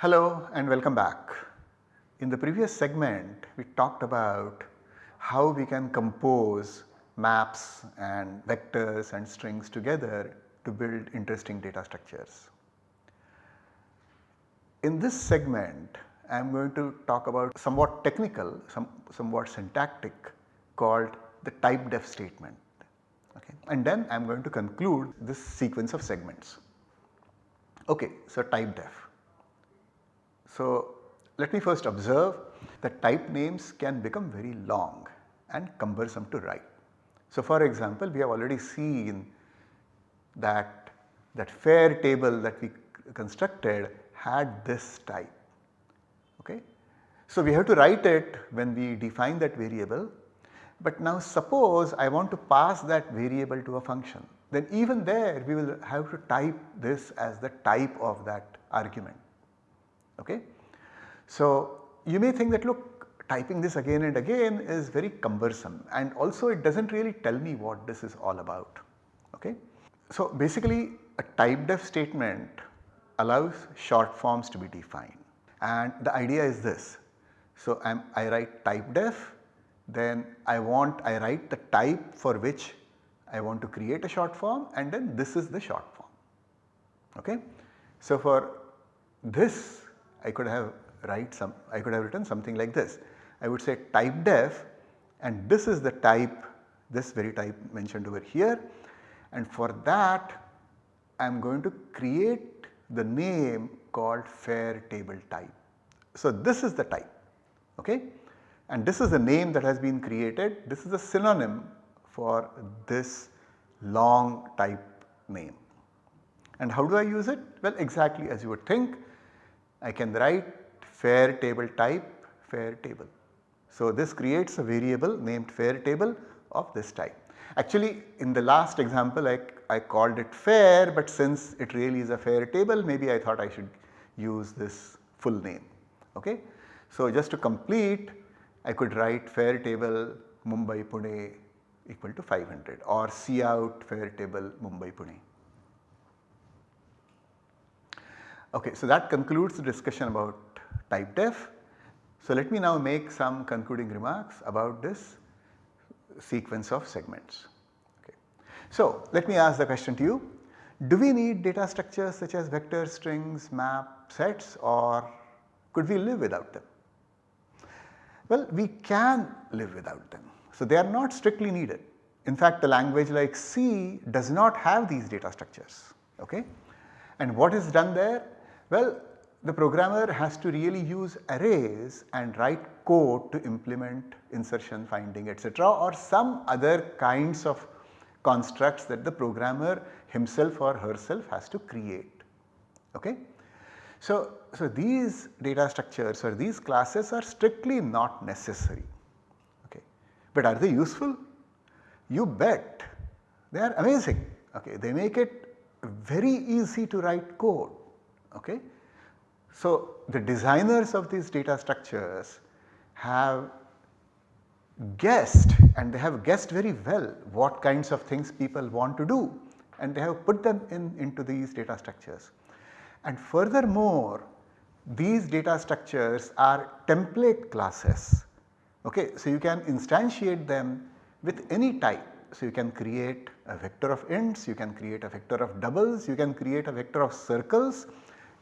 Hello and welcome back. In the previous segment we talked about how we can compose maps and vectors and strings together to build interesting data structures. In this segment I am going to talk about somewhat technical, some, somewhat syntactic called the type def statement okay. and then I am going to conclude this sequence of segments. Okay, so type def. So let me first observe that type names can become very long and cumbersome to write. So for example, we have already seen that that fare table that we constructed had this type. Okay. So we have to write it when we define that variable but now suppose I want to pass that variable to a function then even there we will have to type this as the type of that argument. Okay. So you may think that look typing this again and again is very cumbersome and also it does not really tell me what this is all about. Okay. So basically a type def statement allows short forms to be defined and the idea is this. So I'm, I write type def then I want I write the type for which I want to create a short form and then this is the short form. Okay. So for this I could have write some I could have written something like this. I would say type def and this is the type this very type mentioned over here and for that I am going to create the name called fare table type. So this is the type okay and this is the name that has been created. This is a synonym for this long type name. And how do I use it? Well exactly as you would think I can write fare table type fare table. So this creates a variable named fare table of this type. Actually in the last example I, I called it fare but since it really is a fare table maybe I thought I should use this full name. Okay. So just to complete I could write fare table Mumbai Pune equal to 500 or Cout fare table Mumbai Pune. Okay, so that concludes the discussion about type def. So let me now make some concluding remarks about this sequence of segments. Okay. So let me ask the question to you, do we need data structures such as vector strings, map, sets or could we live without them? Well, we can live without them. So they are not strictly needed. In fact, a language like C does not have these data structures. Okay? And what is done there? Well, the programmer has to really use arrays and write code to implement insertion, finding etc. or some other kinds of constructs that the programmer himself or herself has to create. Okay? So, so these data structures or these classes are strictly not necessary, okay. but are they useful? You bet they are amazing, okay. they make it very easy to write code. Okay. So, the designers of these data structures have guessed and they have guessed very well what kinds of things people want to do and they have put them in into these data structures. And furthermore, these data structures are template classes. Okay, so you can instantiate them with any type. So you can create a vector of ints, you can create a vector of doubles, you can create a vector of circles,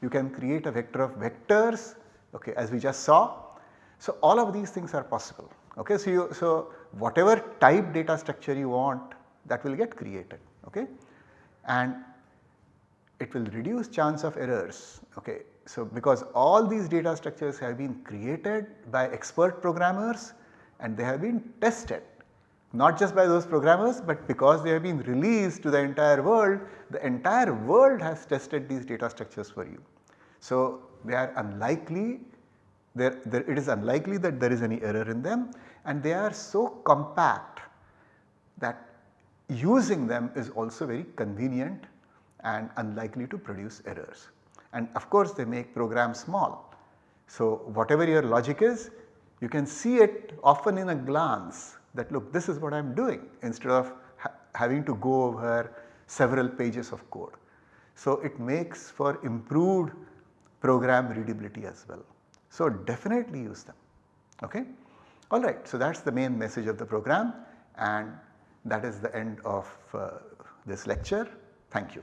you can create a vector of vectors okay, as we just saw. So all of these things are possible. Okay, so, you, so whatever type data structure you want that will get created. Okay, and it will reduce chance of errors. Okay. So, because all these data structures have been created by expert programmers and they have been tested not just by those programmers but because they have been released to the entire world, the entire world has tested these data structures for you. So, they are unlikely, there, there, it is unlikely that there is any error in them and they are so compact that using them is also very convenient and unlikely to produce errors. And of course they make programs small. So whatever your logic is you can see it often in a glance that look this is what I am doing instead of ha having to go over several pages of code. So it makes for improved program readability as well. So definitely use them okay. Alright, so that is the main message of the program and that is the end of uh, this lecture. Thank you.